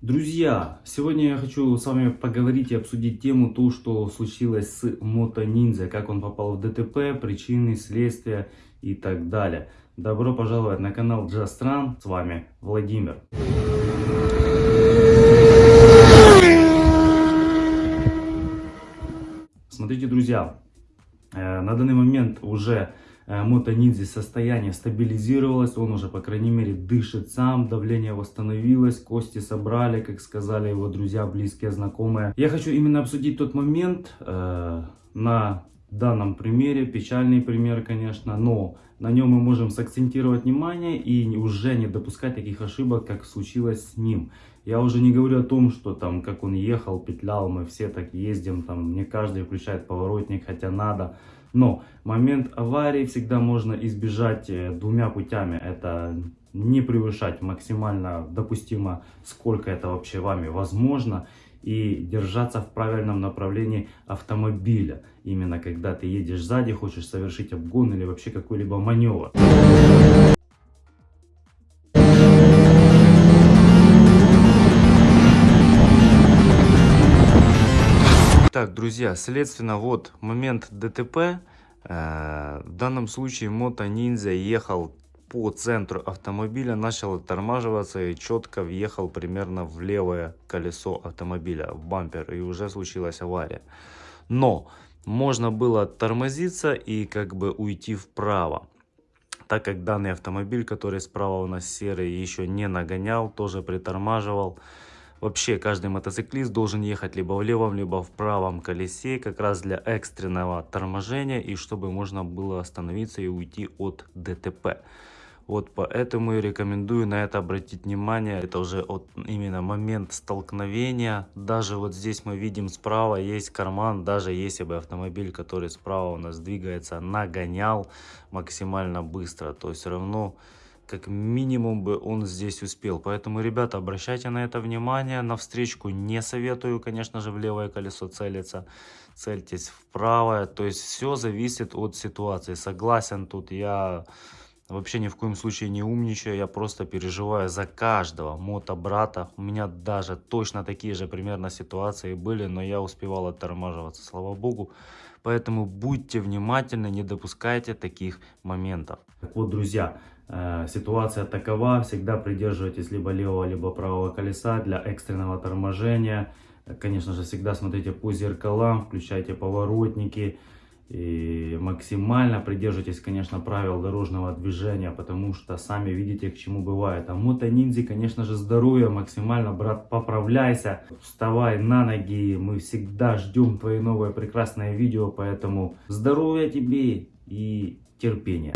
Друзья, сегодня я хочу с вами поговорить и обсудить тему, то, что случилось с Мото Ниндзя, как он попал в ДТП, причины, следствия и так далее. Добро пожаловать на канал Run, с вами Владимир. Смотрите, друзья, э, на данный момент уже Э, Мото Ниндзя состояние стабилизировалось, он уже, по крайней мере, дышит сам, давление восстановилось, кости собрали, как сказали его друзья, близкие, знакомые. Я хочу именно обсудить тот момент э, на данном примере, печальный пример, конечно, но на нем мы можем сакцентировать внимание и уже не допускать таких ошибок, как случилось с ним. Я уже не говорю о том, что там, как он ехал, петлял, мы все так ездим, там, не каждый включает поворотник, хотя надо. Но момент аварии всегда можно избежать э, двумя путями. Это не превышать максимально допустимо, сколько это вообще вами возможно. И держаться в правильном направлении автомобиля. Именно когда ты едешь сзади, хочешь совершить обгон или вообще какой-либо маневр. Так, друзья, следственно, вот момент ДТП. Э, в данном случае Мото Ниндзя ехал по центру автомобиля, начал оттормаживаться и четко въехал примерно в левое колесо автомобиля, в бампер, и уже случилась авария. Но можно было тормозиться и как бы уйти вправо так как данный автомобиль, который справа у нас серый, еще не нагонял, тоже притормаживал. Вообще каждый мотоциклист должен ехать либо в левом, либо в правом колесе, как раз для экстренного торможения и чтобы можно было остановиться и уйти от ДТП. Вот поэтому и рекомендую на это обратить внимание. Это уже от, именно момент столкновения. Даже вот здесь мы видим справа есть карман. Даже если бы автомобиль, который справа у нас двигается, нагонял максимально быстро, то все равно как минимум бы он здесь успел. Поэтому, ребята, обращайте на это внимание. На встречку не советую, конечно же, в левое колесо целиться. Цельтесь в правое. То есть все зависит от ситуации. Согласен тут я... Вообще ни в коем случае не умничаю, я просто переживаю за каждого мотобрата. У меня даже точно такие же примерно ситуации были, но я успевал оттормаживаться, слава богу. Поэтому будьте внимательны, не допускайте таких моментов. Так вот, друзья, Э, ситуация такова, всегда придерживайтесь либо левого, либо правого колеса для экстренного торможения. Конечно же, всегда смотрите по зеркалам, включайте поворотники. И максимально придерживайтесь, конечно, правил дорожного движения, потому что сами видите, к чему бывает. А мото-ниндзи, конечно же, здоровье максимально, брат, поправляйся, вставай на ноги, мы всегда ждем твои новые прекрасные видео, поэтому здоровья тебе и терпения.